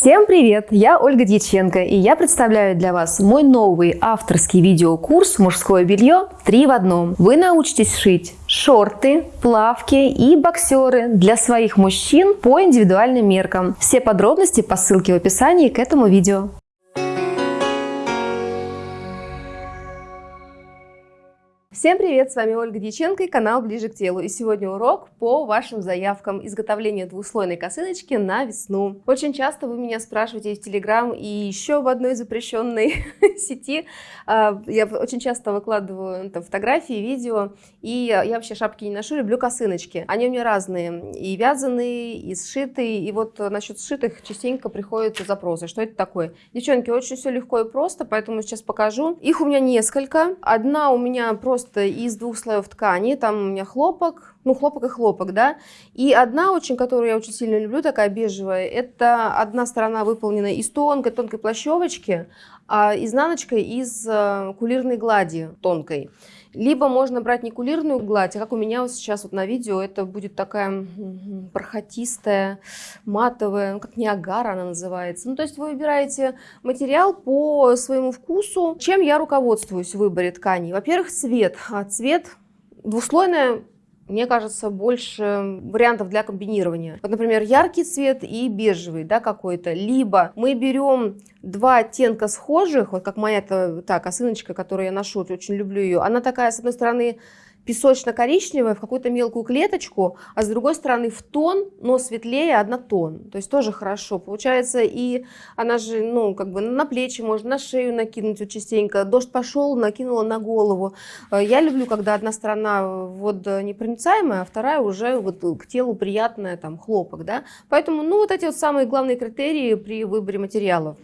Всем привет! Я Ольга Дьяченко, и я представляю для вас мой новый авторский видеокурс «Мужское белье 3 в одном». Вы научитесь шить шорты, плавки и боксеры для своих мужчин по индивидуальным меркам. Все подробности по ссылке в описании к этому видео. Всем привет, с вами Ольга Дьяченко и канал Ближе к телу. И сегодня урок по вашим заявкам изготовления двуслойной косыночки на весну. Очень часто вы меня спрашиваете в Телеграм и еще в одной запрещенной сети. А, я очень часто выкладываю там, фотографии, видео, и я вообще шапки не ношу, люблю косыночки. Они у меня разные, и вязаные, и сшитые, и вот насчет сшитых частенько приходят запросы, что это такое. Девчонки, очень все легко и просто, поэтому сейчас покажу. Их у меня несколько. Одна у меня просто просто из двух слоев ткани. Там у меня хлопок, ну хлопок и хлопок, да. И одна очень, которую я очень сильно люблю, такая бежевая, это одна сторона выполнена из тонкой, тонкой плащевочки, а изнаночка из э, кулирной глади тонкой. Либо можно брать не кулирную гладь, а как у меня вот сейчас вот на видео, это будет такая бархатистая, матовая, ну, как Ниагара она называется. Ну, то есть вы выбираете материал по своему вкусу. Чем я руководствуюсь в выборе тканей? Во-первых, цвет. А цвет двуслойная мне кажется, больше вариантов для комбинирования. Вот, например, яркий цвет и бежевый, да, какой-то. Либо мы берем два оттенка схожих, вот как моя та косыночка, которую я ношу, очень люблю ее. Она такая, с одной стороны, песочно-коричневая в какую-то мелкую клеточку, а с другой стороны в тон, но светлее однотон. То есть тоже хорошо. Получается, и она же, ну, как бы на плечи можно, на шею накинуть вот частенько. Дождь пошел, накинула на голову. Э, я люблю, когда одна сторона вот непроницаемая, а вторая уже вот к телу приятная, там, хлопок, да. Поэтому, ну, вот эти вот самые главные критерии при выборе материалов.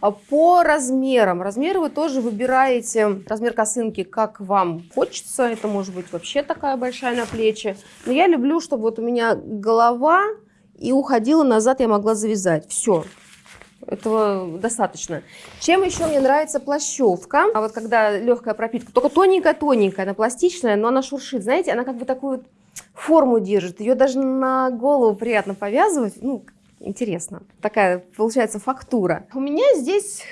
А по размерам. Размеры вы тоже выбираете, размер косынки, как вам хочется. Это может быть вообще такая большая на плечи. Но я люблю, чтобы вот у меня голова и уходила назад, я могла завязать. Все. Этого достаточно. Чем еще мне нравится плащевка? А вот когда легкая пропитка, только тоненькая-тоненькая, она пластичная, но она шуршит. Знаете, она как бы такую форму держит. Ее даже на голову приятно повязывать. Ну, интересно. Такая получается фактура. У меня здесь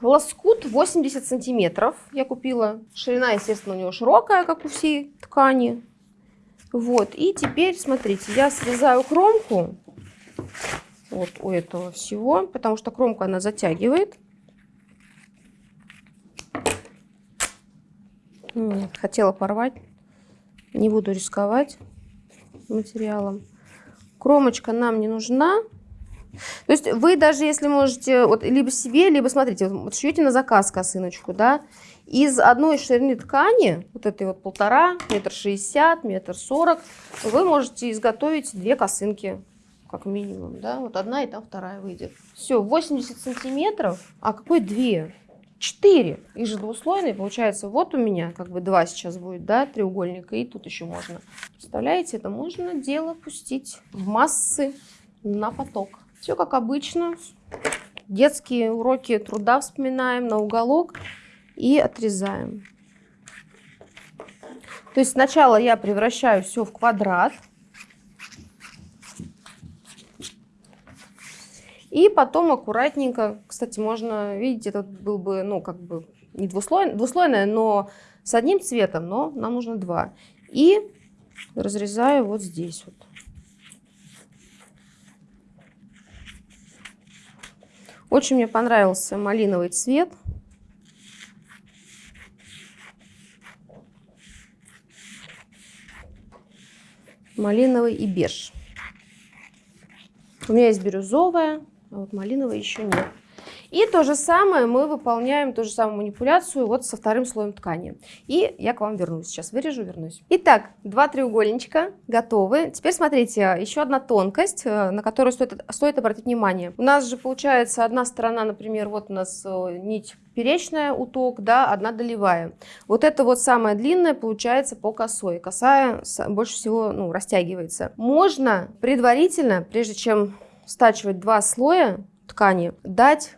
Лоскут 80 сантиметров я купила. Ширина, естественно, у него широкая, как у всей ткани. Вот, и теперь, смотрите, я срезаю кромку вот у этого всего, потому что кромку она затягивает. Хотела порвать, не буду рисковать материалом. Кромочка нам не нужна, то есть вы даже если можете, вот, либо себе, либо смотрите, вот шьете на заказ косыночку, да, из одной ширины ткани, вот этой вот полтора, метр шестьдесят, метр сорок, вы можете изготовить две косынки, как минимум, да, вот одна и там вторая выйдет. Все, 80 сантиметров, а какой две? Четыре. Их же двуслойные, получается, вот у меня как бы два сейчас будет, да, треугольника, и тут еще можно. Представляете, это можно дело пустить в массы на поток. Все как обычно. Детские уроки труда вспоминаем на уголок и отрезаем. То есть сначала я превращаю все в квадрат. И потом аккуратненько, кстати, можно, видите, этот был бы, ну, как бы не двуслойный, двуслойное, но с одним цветом, но нам нужно два. И разрезаю вот здесь вот. Очень мне понравился малиновый цвет. Малиновый и беж. У меня есть бирюзовая, а вот малиновая еще нет. И то же самое мы выполняем, ту же самую манипуляцию вот со вторым слоем ткани. И я к вам вернусь. Сейчас вырежу, вернусь. Итак, два треугольничка готовы. Теперь смотрите, еще одна тонкость, э, на которую стоит, стоит обратить внимание. У нас же получается одна сторона, например, вот у нас э, нить перечная уток, да, одна долевая. Вот это вот самая длинная получается по косой. Косая больше всего ну, растягивается. Можно предварительно, прежде чем стачивать два слоя ткани, дать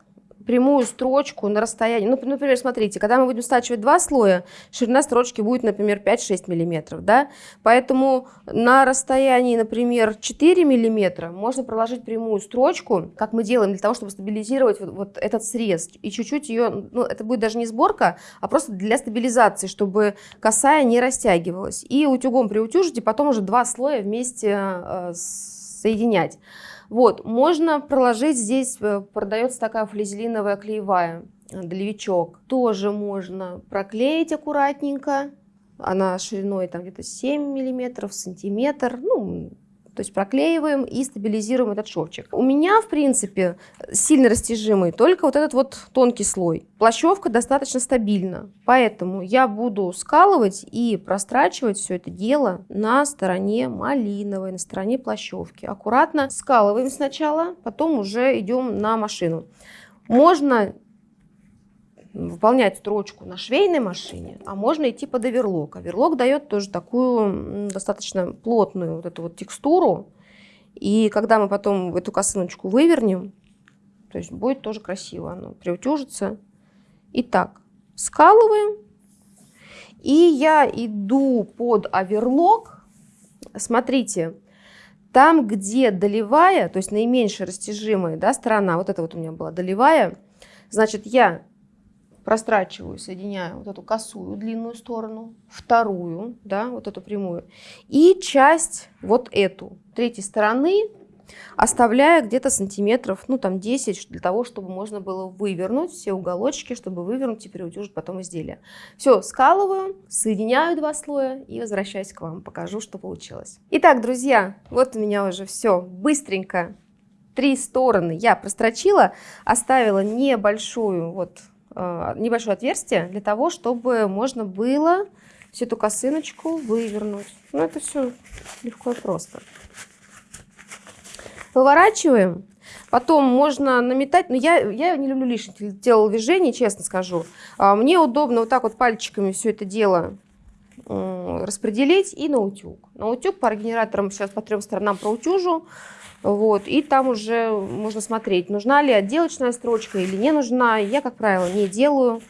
прямую строчку на расстоянии. Ну, например, смотрите, когда мы будем стачивать два слоя, ширина строчки будет, например, 5-6 миллиметров, да? Поэтому на расстоянии, например, 4 миллиметра можно проложить прямую строчку, как мы делаем для того, чтобы стабилизировать вот, вот этот срез. И чуть-чуть ее, ну, это будет даже не сборка, а просто для стабилизации, чтобы косая не растягивалась. И утюгом приутюжите, потом уже два слоя вместе э, соединять. Вот, можно проложить здесь, э, продается такая флизелиновая клеевая, э, долевичок. Тоже можно проклеить аккуратненько. Она шириной там где-то 7 миллиметров, сантиметр. Ну, то есть проклеиваем и стабилизируем этот шовчик. У меня, в принципе, сильно растяжимый только вот этот вот тонкий слой. Плащевка достаточно стабильна, поэтому я буду скалывать и прострачивать все это дело на стороне малиновой, на стороне плащевки. Аккуратно скалываем сначала, потом уже идем на машину. Можно выполнять строчку на швейной машине, а можно идти под оверлок. Оверлок дает тоже такую достаточно плотную вот эту вот текстуру. И когда мы потом эту косыночку вывернем, то есть будет тоже красиво, оно приутюжится. Итак, скалываем. И я иду под оверлок. Смотрите, там, где долевая, то есть наименьшая растяжимая да, сторона, вот это вот у меня была долевая, значит, я прострачиваю, соединяю вот эту косую длинную сторону, вторую, да, вот эту прямую, и часть вот эту третьей стороны оставляя где-то сантиметров, ну там 10, для того, чтобы можно было вывернуть все уголочки, чтобы вывернуть и переутюжить потом изделие. Все, скалываю, соединяю два слоя и возвращаюсь к вам, покажу, что получилось. Итак, друзья, вот у меня уже все быстренько. Три стороны я прострочила, оставила небольшую вот небольшое отверстие для того, чтобы можно было всю эту косыночку вывернуть. Ну, это все легко и просто. Выворачиваем. Потом можно наметать, но я, я не люблю лишних телодвижений, честно скажу. А, мне удобно вот так вот пальчиками все это дело распределить и на утюг. На утюг по генераторам сейчас по трем сторонам проутюжу. Вот, и там уже можно смотреть, нужна ли отделочная строчка или не нужна. Я, как правило, не делаю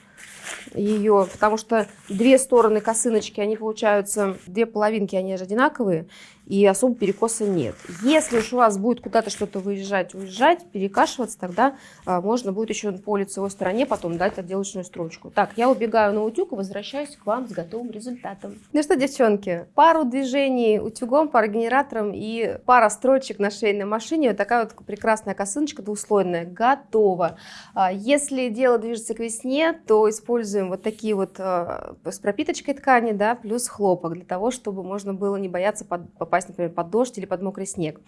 ее, потому что две стороны косыночки, они получаются, две половинки, они же одинаковые, и особо перекоса нет. Если уж у вас будет куда-то что-то выезжать, уезжать, перекашиваться, тогда а, можно будет еще по лицевой стороне потом дать отделочную строчку. Так, я убегаю на утюг и возвращаюсь к вам с готовым результатом. Ну что, девчонки, пару движений утюгом, пара генератором и пара строчек на швейной машине. Вот такая вот прекрасная косыночка двуслойная готова. А, если дело движется к весне, то используем вот такие вот а, с пропиточкой ткани, да, плюс хлопок, для того, чтобы можно было не бояться попасть попасть, например, под дождь или под мокрый снег.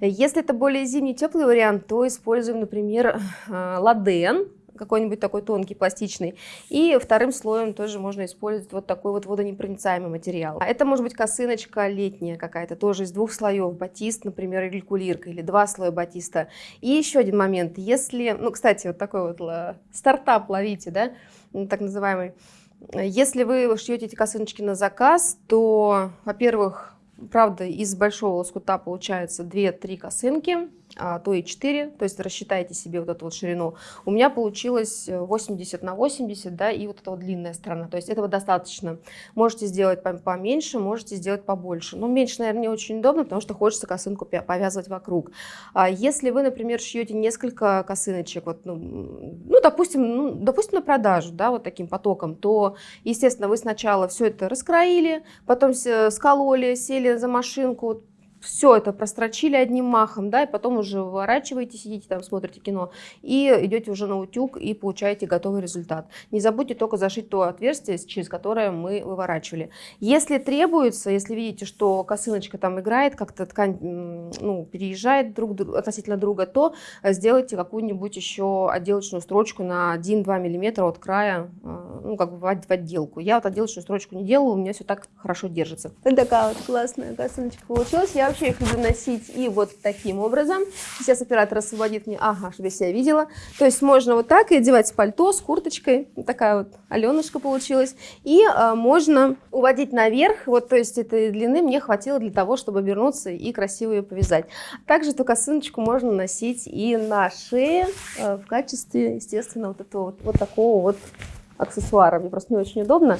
Если это более зимний теплый вариант, то используем, например, э, ладен, какой-нибудь такой тонкий, пластичный. И вторым слоем тоже можно использовать вот такой вот водонепроницаемый материал. Это может быть косыночка летняя какая-то, тоже из двух слоев, батист, например, или кулирка, или два слоя батиста. И еще один момент, если, ну, кстати, вот такой вот стартап ловите, да, так называемый, если вы шьете эти косыночки на заказ, то, во-первых, Правда, из большого лоскута получается 2-3 косынки то и 4, то есть рассчитайте себе вот эту вот ширину. У меня получилось 80 на 80, да, и вот эта вот длинная сторона, то есть этого достаточно. Можете сделать поменьше, можете сделать побольше. Но меньше, наверное, не очень удобно, потому что хочется косынку повязывать вокруг. А если вы, например, шьете несколько косыночек, вот, ну, ну, допустим, ну, допустим, на продажу, да, вот таким потоком, то, естественно, вы сначала все это раскроили, потом скололи, сели за машинку, все это прострочили одним махом, да, и потом уже выворачиваете, сидите там, смотрите кино, и идете уже на утюг и получаете готовый результат. Не забудьте только зашить то отверстие, через которое мы выворачивали. Если требуется, если видите, что косыночка там играет, как-то ткань ну, переезжает друг, относительно друга, то сделайте какую-нибудь еще отделочную строчку на 1-2 мм от края, э, ну, как бы в отделку. Я вот отделочную строчку не делаю, у меня все так хорошо держится. Вот такая вот классная косыночка получилась. Я вообще их носить и вот таким образом. Сейчас оператор освободит мне, ага, чтобы я себя видела. То есть можно вот так и одевать пальто с курточкой. Такая вот аленушка получилась. И а, можно уводить наверх. Вот, то есть этой длины мне хватило для того, чтобы вернуться и красиво ее повязать. Также эту косыночку можно носить и на шее а, в качестве, естественно, вот этого вот, вот такого вот аксессуара. Мне просто не очень удобно.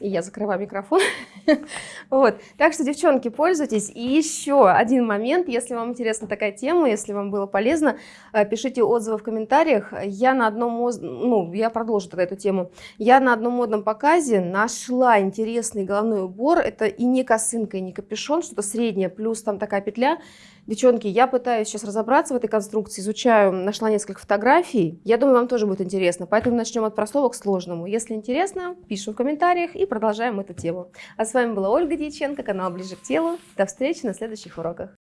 И я закрываю микрофон. вот. Так что, девчонки, пользуйтесь. И еще один момент, если вам интересна такая тема, если вам было полезно, э, пишите отзывы в комментариях. Я на одном, ну, я продолжу тогда эту тему. Я на одном модном показе нашла интересный головной убор. Это и не косынка, и не капюшон, что-то среднее, плюс там такая петля. Девчонки, я пытаюсь сейчас разобраться в этой конструкции, изучаю, нашла несколько фотографий. Я думаю, вам тоже будет интересно. Поэтому начнем от простого к сложному. Если интересно, пишем в комментариях и продолжаем эту тему. А с вами была Ольга Дьяченко, канал Ближе к телу. До встречи на следующих уроках.